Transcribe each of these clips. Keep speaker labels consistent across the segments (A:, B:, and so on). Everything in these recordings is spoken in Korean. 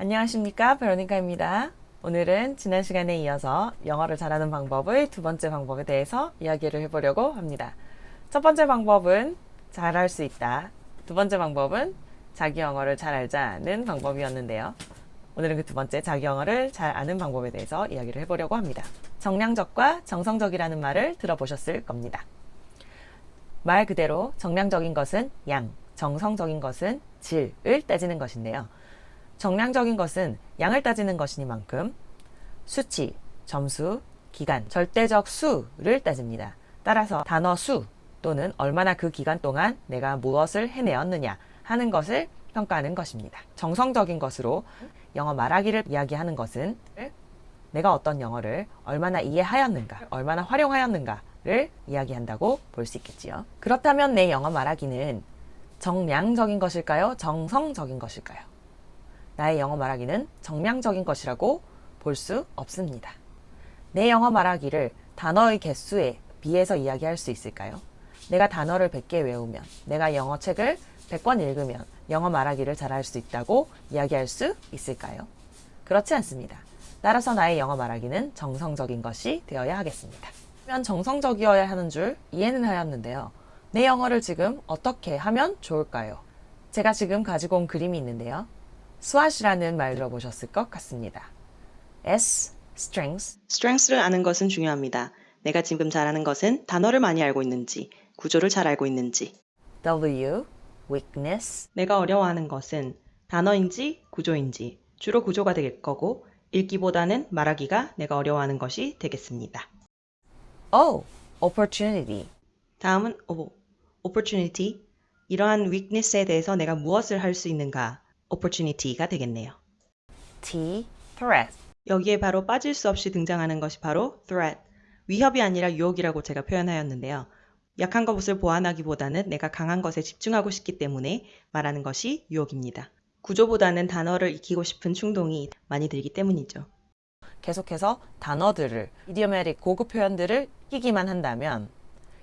A: 안녕하십니까 베로니카입니다. 오늘은 지난 시간에 이어서 영어를 잘하는 방법의 두 번째 방법에 대해서 이야기를 해보려고 합니다. 첫 번째 방법은 잘할 수 있다. 두 번째 방법은 자기 영어를 잘 알자는 방법이었는데요. 오늘은 그 두 번째 자기 영어를 잘 아는 방법에 대해서 이야기를 해보려고 합니다. 정량적과 정성적이라는 말을 들어보셨을 겁니다. 말 그대로 정량적인 것은 양, 정성적인 것은 질을 따지는 것인데요. 정량적인 것은 양을 따지는 것이니만큼 수치, 점수, 기간, 절대적 수를 따집니다. 따라서 단어 수 또는 얼마나 그 기간 동안 내가 무엇을 해내었느냐 하는 것을 평가하는 것입니다. 정성적인 것으로 영어 말하기를 이야기하는 것은 내가 어떤 영어를 얼마나 이해하였는가, 얼마나 활용하였는가를 이야기한다고 볼 수 있겠지요. 그렇다면 내 영어 말하기는 정량적인 것일까요? 정성적인 것일까요? 나의 영어 말하기는 정량적인 것이라고 볼 수 없습니다. 내 영어 말하기를 단어의 개수에 비해서 이야기할 수 있을까요? 내가 단어를 100개 외우면, 내가 영어 책을 100권 읽으면 영어 말하기를 잘할 수 있다고 이야기할 수 있을까요? 그렇지 않습니다. 따라서 나의 영어 말하기는 정성적인 것이 되어야 하겠습니다. 그러면 정성적이어야 하는 줄 이해는 하였는데요. 내 영어를 지금 어떻게 하면 좋을까요? 제가 지금 가지고 온 그림이 있는데요. 스왓이라는 말 들어보셨을 것 같습니다. S, strengths.
B: strengths를 아는 것은 중요합니다. 내가 지금 잘하는 것은 단어를 많이 알고 있는지, 구조를 잘 알고 있는지,
A: W, weakness.
B: 내가 어려워하는 것은 단어인지 구조인지 주로 구조가 될 거고 읽기보다는 말하기가 내가 어려워하는 것이 되겠습니다.
A: O, opportunity.
B: 다음은 O, opportunity. 이러한 weakness에 대해서 내가 무엇을 할 수 있는가 opportunity가 되겠네요.
A: T, threat.
B: 여기에 바로 빠질 수 없이 등장하는 것이 바로 threat, 위협이 아니라 유혹이라고 제가 표현하였는데요. 약한 것을 보완하기보다는 내가 강한 것에 집중하고 싶기 때문에 말하는 것이 유혹입니다. 구조보다는 단어를 익히고 싶은 충동이 많이 들기 때문이죠.
A: 계속해서 단어들을, 이디오메릭 고급 표현들을 끼기만 한다면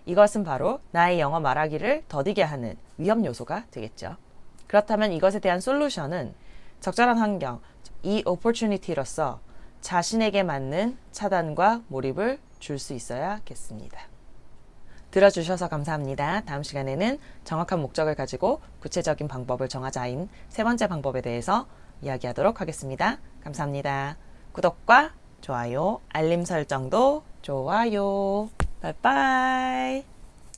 A: 이것은 바로 나의 영어 말하기를 더디게 하는 위험 요소가 되겠죠. 그렇다면 이것에 대한 솔루션은 적절한 환경, 이 opportunity로서 자신에게 맞는 차단과 몰입을 줄 수 있어야겠습니다. 들어주셔서 감사합니다. 다음 시간에는 정확한 목적을 가지고 구체적인 방법을 정하자인 세 번째 방법에 대해서 이야기하도록 하겠습니다. 감사합니다. 구독과 좋아요, 알림 설정도 좋아요. 바이바이.